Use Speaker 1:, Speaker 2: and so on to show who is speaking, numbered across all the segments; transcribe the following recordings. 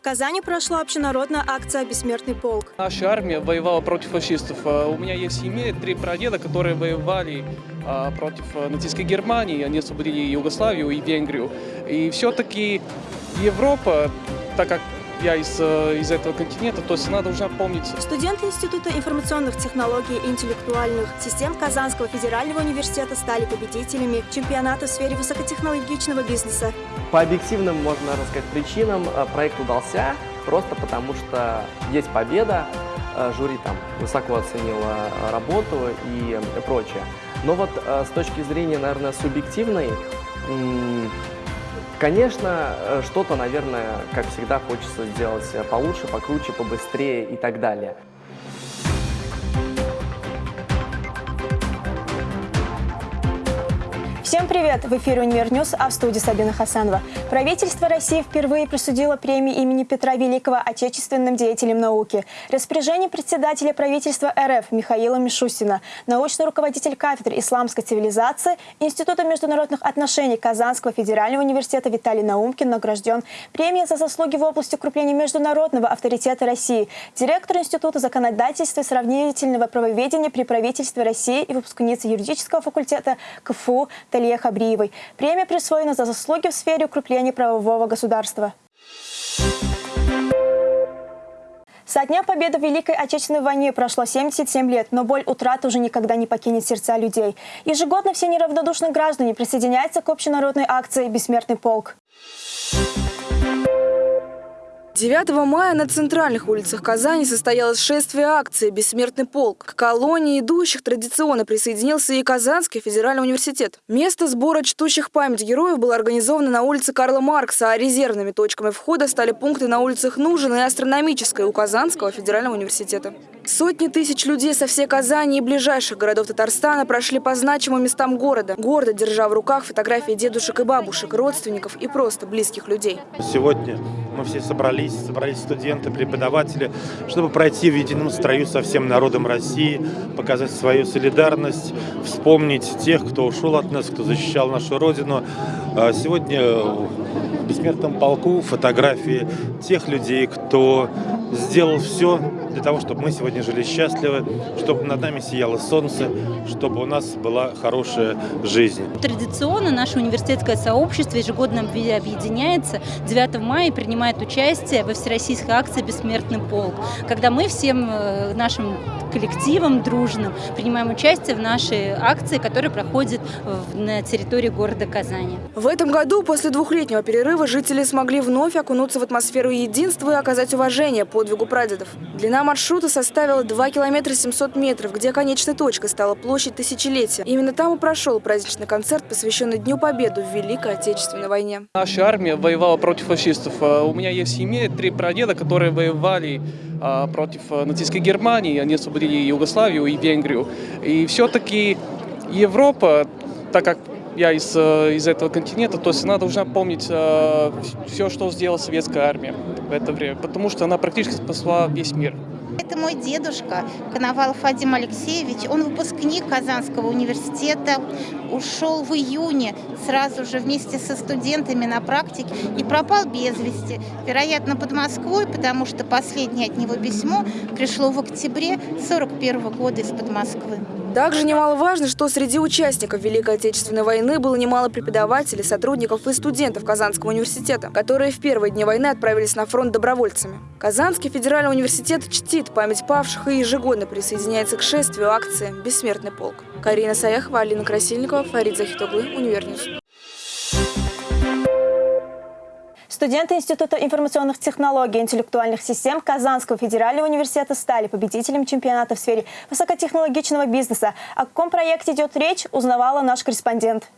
Speaker 1: В Казани прошла общенародная акция «Бессмертный полк».
Speaker 2: Наша армия воевала против фашистов. А У меня есть в семье три прадеда, которые воевали а, против а, нацистской Германии. Они освободили Югославию и Венгрию. И все-таки Европа, так как я из, из этого континента, то есть она должна помнить
Speaker 1: Студенты Института информационных технологий и интеллектуальных систем Казанского федерального университета стали победителями чемпионата в сфере высокотехнологичного бизнеса.
Speaker 3: По объективным, можно сказать, причинам э, проект удался, просто потому что есть победа, э, жюри там высоко оценило э, работу и прочее. Но вот с точки зрения, наверное, субъективной, конечно, что-то, наверное, как всегда, хочется сделать получше, покруче, побыстрее и так далее.
Speaker 1: Всем привет! В эфире «Универ Ньюс», а в студии Сабина Хасанова. Правительство России впервые присудило премию имени Петра Великого отечественным деятелям науки. Распоряжение председателя правительства РФ Михаила Мишустина, научный руководитель кафедры исламской цивилизации Института международных отношений Казанского федерального университета Виталий Наумкин награжден премией за заслуги в области укрепления международного авторитета России, директор Института законодательства и сравнительного правоведения при правительстве России и выпускница юридического факультета КФУ Талия Хабриевой. Премия присвоена за заслуги в сфере укрепления правового государства. Со дня победы в Великой Отечественной войне прошло 77 лет, но боль утраты уже никогда не покинет сердца людей. Ежегодно все неравнодушные граждане присоединяются к общенародной акции «Бессмертный полк».
Speaker 4: 9 мая на центральных улицах Казани состоялось шествие акции «Бессмертный полк». К колонии идущих традиционно присоединился и Казанский федеральный университет. Место сбора чтущих память героев было организовано на улице Карла Маркса, а резервными точками входа стали пункты на улицах Нужина и Астрономической у Казанского федерального университета. Сотни тысяч людей со всей Казани и ближайших городов Татарстана прошли по значимым местам города, гордо держа в руках фотографии дедушек и бабушек, родственников и просто близких людей.
Speaker 5: Сегодня мы все собрались, собрались студенты, преподаватели, чтобы пройти в едином строю со всем народом России, показать свою солидарность, вспомнить тех, кто ушел от нас, кто защищал нашу Родину. А Сегодня в бессмертном полку фотографии тех людей, кто сделал все для того, чтобы мы сегодня жили счастливо, чтобы над нами сияло солнце, чтобы у нас была хорошая жизнь.
Speaker 6: Традиционно наше университетское сообщество виде объединяется 9 мая и принимает участие во всероссийской акции «Бессмертный полк», когда мы всем э, нашим коллективом дружным принимаем участие в нашей акции, которая проходит на территории города Казани.
Speaker 4: В этом году, после двухлетнего перерыва, жители смогли вновь окунуться в атмосферу единства и оказать уважение подвигу прадедов. Длина маршрута составила 2 километра 700 метров, где конечной точкой стала площадь Тысячелетия. Именно там и прошел праздничный концерт, посвященный Дню Победы в Великой Отечественной войне.
Speaker 2: Наша армия воевала против фашистов. А У меня есть в семье три прадеда, которые воевали против а, нацистской Германии. Они освободили Югославию и Венгрию. И все-таки Европа, так как я из, э, из этого континента, то есть она должна помнить все, что сделала советская армия в это время, потому что она практически спасла весь мир.
Speaker 7: Это мой дедушка Коновалов Вадим Алексеевич. Он выпускник Казанского университета. Ушел в июне сразу же вместе со студентами на практике и пропал без вести. Вероятно, под Москвой, потому что последнее от него письмо пришло в октябре 41 года из-под Москвы.
Speaker 4: Также немаловажно, что среди участников Великой Отечественной войны было немало преподавателей, сотрудников и студентов Казанского университета, которые в первые дни войны отправились на фронт добровольцами. Казанский федеральный университет чтит память павших и ежегодно присоединяется к шествию акции «Бессмертный полк». Карина Саяхова, Алина Красильникова, Фарид Захитоглы, Универньюз.
Speaker 1: Студенты Института информационных технологий и интеллектуальных систем Казанского федерального университета стали победителем чемпионата в сфере высокотехнологичного бизнеса. О каком проекте идет речь, узнавала наш корреспондент.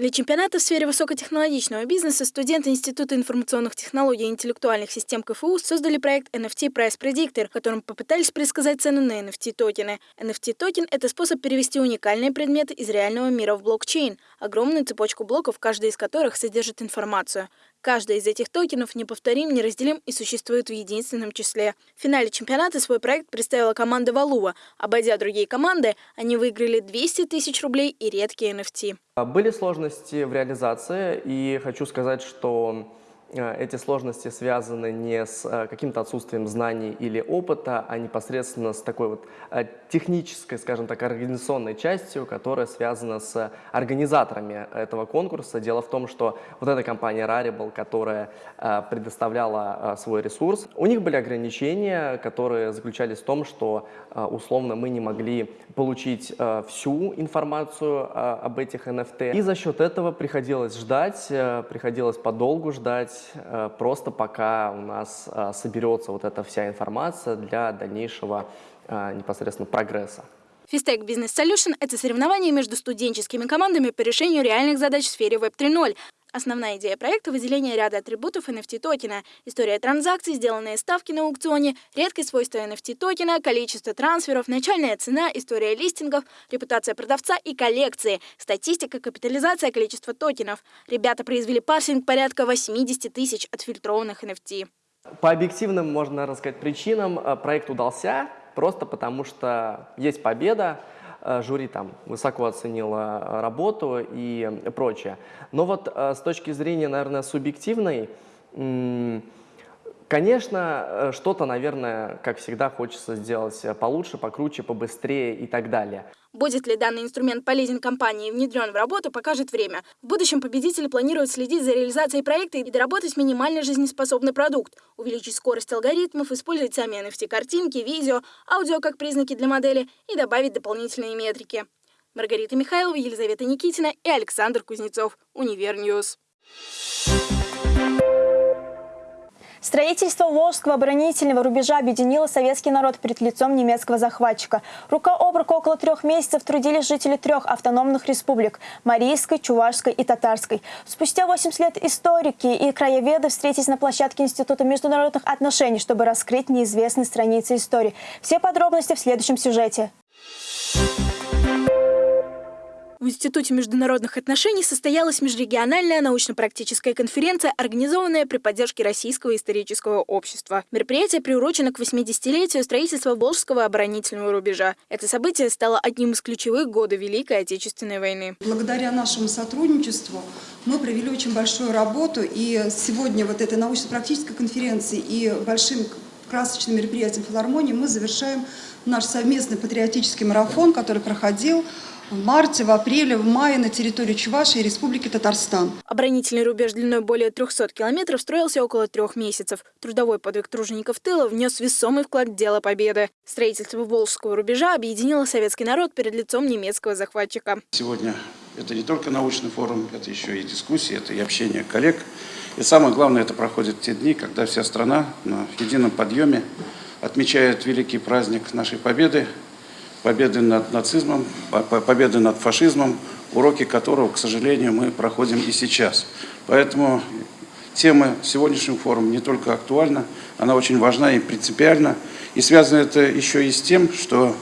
Speaker 8: Для чемпионата в сфере высокотехнологичного бизнеса студенты Института информационных технологий и интеллектуальных систем КФУ создали проект NFT Price Predictor, в котором попытались предсказать цену на NFT-токены. NFT-токен – это способ перевести уникальные предметы из реального мира в блокчейн, огромную цепочку блоков, каждый из которых содержит информацию. Каждый из этих токенов неповторим, неразделим и существует в единственном числе. В финале чемпионата свой проект представила команда Валува. Обойдя другие команды, они выиграли 200 тысяч рублей и редкие NFT.
Speaker 3: Были сложности в реализации, и хочу сказать, что эти сложности связаны не с э, каким-то отсутствием знаний или опыта, а непосредственно с такой вот э, технической, скажем так, организационной частью, которая связана с организаторами этого конкурса. Дело в том, что вот эта компания Rarible, которая предоставляла свой ресурс, у них были ограничения, которые заключались в том, что условно мы не могли получить всю информацию об этих NFT. И за счет этого приходилось ждать, приходилось подолгу ждать, Э, просто пока у нас э, соберется вот эта вся информация для дальнейшего э, непосредственно прогресса.
Speaker 8: Фистек Business Solution – это соревнование между студенческими командами по решению реальных задач в сфере Web 3.0. Основная идея проекта – выделение ряда атрибутов NFT-токена, история транзакций, сделанные ставки на аукционе, редкие свойства NFT-токена, количество трансферов, начальная цена, история листингов, репутация продавца и коллекции, статистика, капитализация, количество токенов. Ребята произвели парсинг порядка 80 тысяч отфильтрованных NFT.
Speaker 3: По объективным, можно рассказать, причинам э, проект удался, просто потому что есть победа, жюри там высоко оценило э, работу и прочее. Но вот э, с точки зрения, наверное, субъективной, Конечно, что-то, наверное, как всегда, хочется сделать получше, покруче, побыстрее и так далее.
Speaker 8: Будет ли данный инструмент полезен компании и внедрен в работу, покажет время. В будущем победители планируют следить за реализацией проекта и доработать минимально жизнеспособный продукт, увеличить скорость алгоритмов, использовать сами NFT-картинки, видео, аудио как признаки для модели и добавить дополнительные метрики. Маргарита Михайлова, Елизавета Никитина и Александр Кузнецов. Универньюз.
Speaker 1: Строительство Волжского оборонительного рубежа объединило советский народ перед лицом немецкого захватчика. Рука об руку около трех месяцев трудились жители трех автономных республик – Марийской, Чувашской и Татарской. Спустя 80 лет историки и краеведы встретились на площадке Института международных отношений, чтобы раскрыть неизвестные страницы истории. Все подробности в следующем сюжете.
Speaker 8: В Институте международных отношений состоялась межрегиональная научно-практическая конференция, организованная при поддержке Российского исторического общества. Мероприятие приурочено к 80-летию строительства Волжского оборонительного рубежа. Это событие стало одним из ключевых года Великой Отечественной войны.
Speaker 9: Благодаря нашему сотрудничеству мы провели очень большую работу, и сегодня вот этой научно-практической конференции и большим красочным мероприятием филармонии мы завершаем наш совместный патриотический марафон, который проходил в марте, в апреле, в мае на территории Чувашии и Республики Татарстан.
Speaker 8: Оборонительный рубеж длиной более 300 километров строился около трех месяцев. Трудовой подвиг тружеников тыла внес весомый вклад в дело победы. Строительство Волжского рубежа объединило советский народ перед лицом немецкого захватчика.
Speaker 10: Сегодня это не только научный форум, это еще и дискуссии, это и общение коллег. И самое главное, это проходит те дни, когда вся страна на едином подъеме отмечает великий праздник нашей победы – победы над нацизмом, победы над фашизмом, уроки которого, к сожалению, мы проходим и сейчас. Поэтому тема сегодняшнего форума не только актуальна, она очень важна и принципиальна. И связано это еще и с тем, что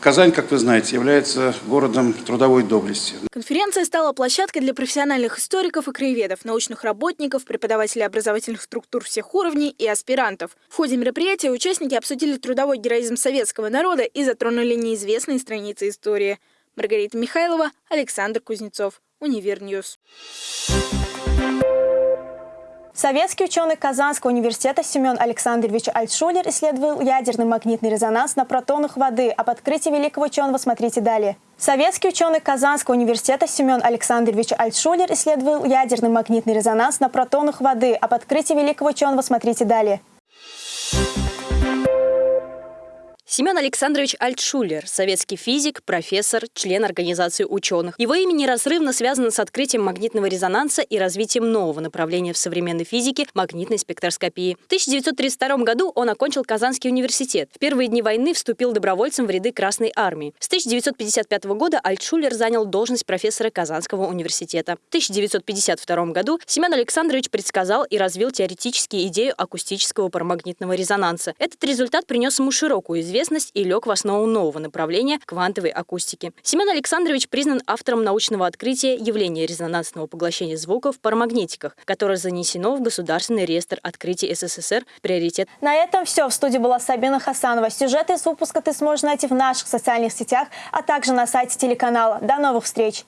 Speaker 10: Казань, как вы знаете, является городом трудовой доблести.
Speaker 8: Конференция стала площадкой для профессиональных историков и краеведов, научных работников, преподавателей образовательных структур всех уровней и аспирантов. В ходе мероприятия участники обсудили трудовой героизм советского народа и затронули неизвестные страницы истории. Маргарита Михайлова, Александр Кузнецов, Универньюз.
Speaker 1: Советский ученый Казанского университета Семен Александрович Альтшулер исследовал ядерный магнитный резонанс на протонах воды. Об открытии великого ученого смотрите далее. Советский ученый Казанского университета Семен Александрович Альтшулер исследовал ядерный магнитный резонанс на протонах воды. Об открытии великого ученого смотрите далее.
Speaker 11: Семен Александрович Альтшулер, советский физик, профессор, член Организации ученых. Его имя неразрывно связано с открытием магнитного резонанса и развитием нового направления в современной физике – магнитной спектроскопии. В 1932 году он окончил Казанский университет. В первые дни войны вступил добровольцем в ряды Красной армии. С 1955 года Альтшулер занял должность профессора Казанского университета. В 1952 году Семен Александрович предсказал и развил теоретически идею акустического парамагнитного резонанса. Этот результат принес ему широкую известность известность и лег в основу нового направления квантовой акустики. Семен Александрович признан автором научного открытия явления резонансного поглощения звука в парамагнетиках, которое занесено в Государственный реестр открытий СССР «Приоритет».
Speaker 1: На этом все. В студии была Сабина Хасанова. Сюжеты из выпуска ты сможешь найти в наших социальных сетях, а также на сайте телеканала. До новых встреч!